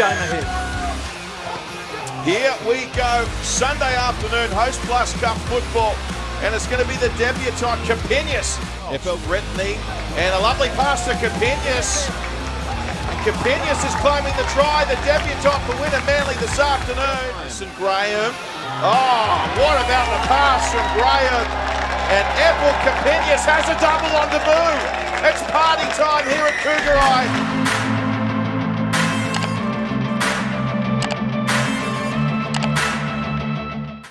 game ahead. Here we go, Sunday afternoon, Hostplus Cup football, and it's going to be the debutant Capinas. FL Brittany, and a lovely pass to Capenius. Capenius is claiming the try, the debutant for Wynnum Manly this afternoon. St Graham. Oh, what about the pass from Graham? And Apple Capenius has a double on the move. It's party time here at Kougari.